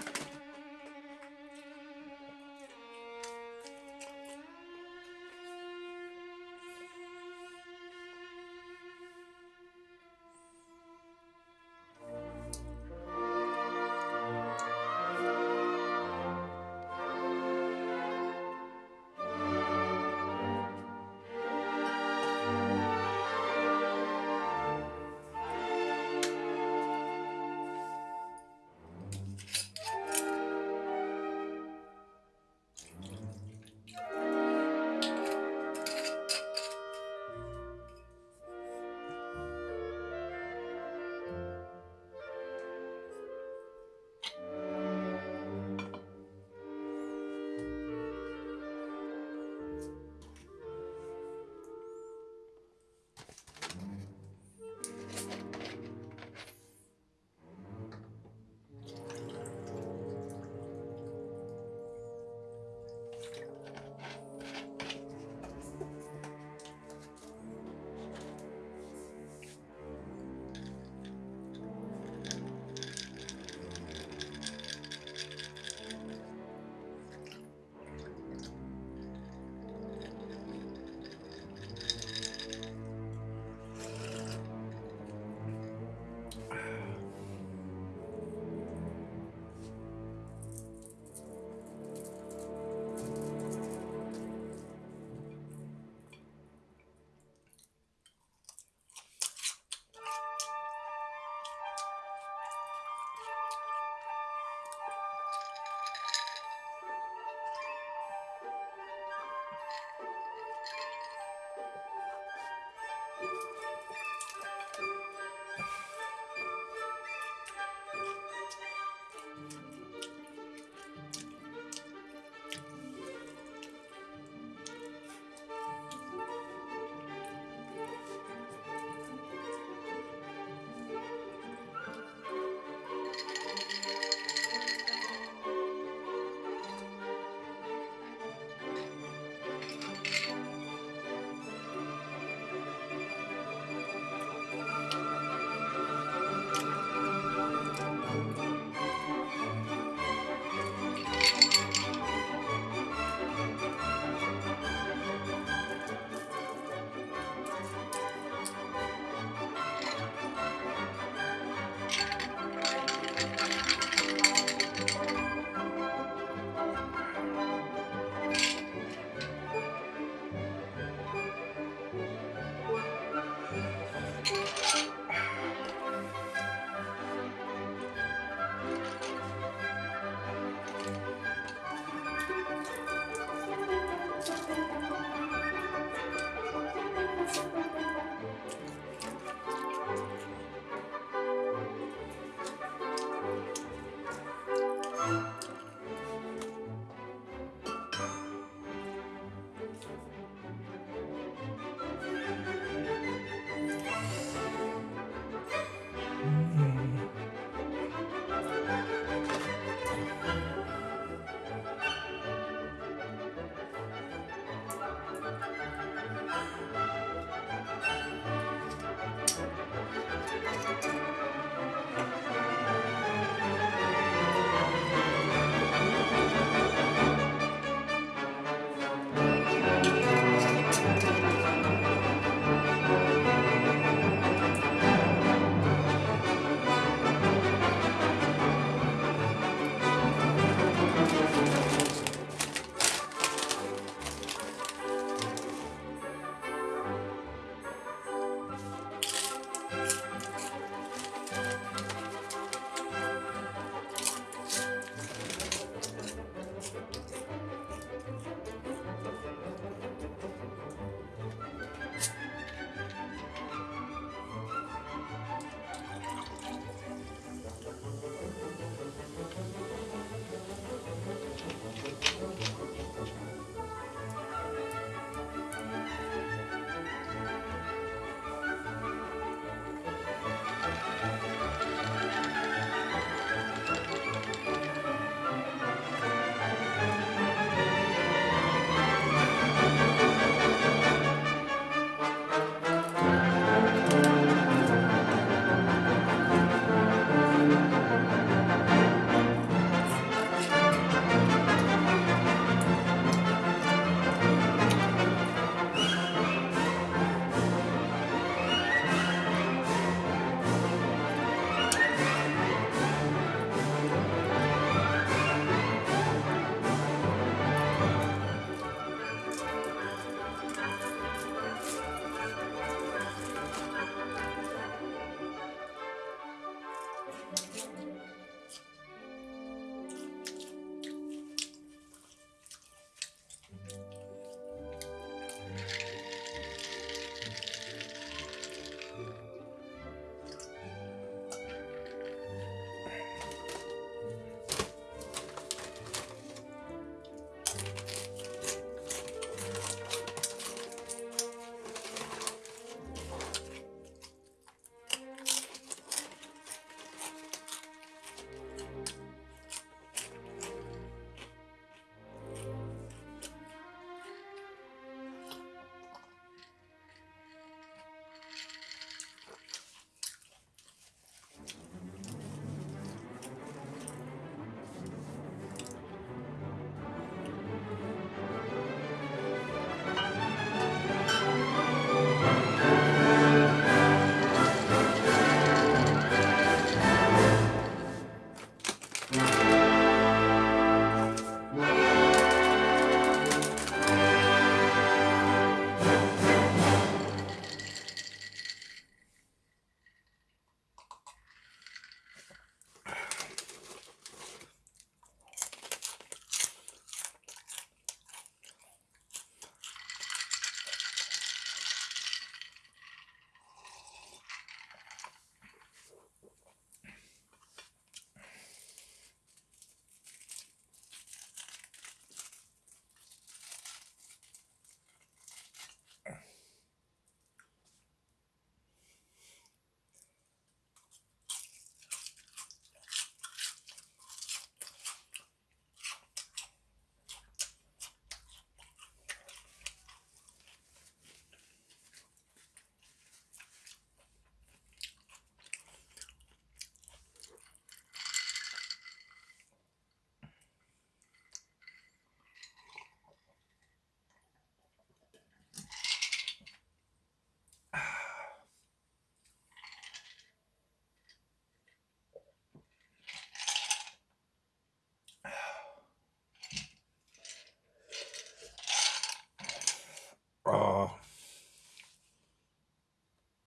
Bye.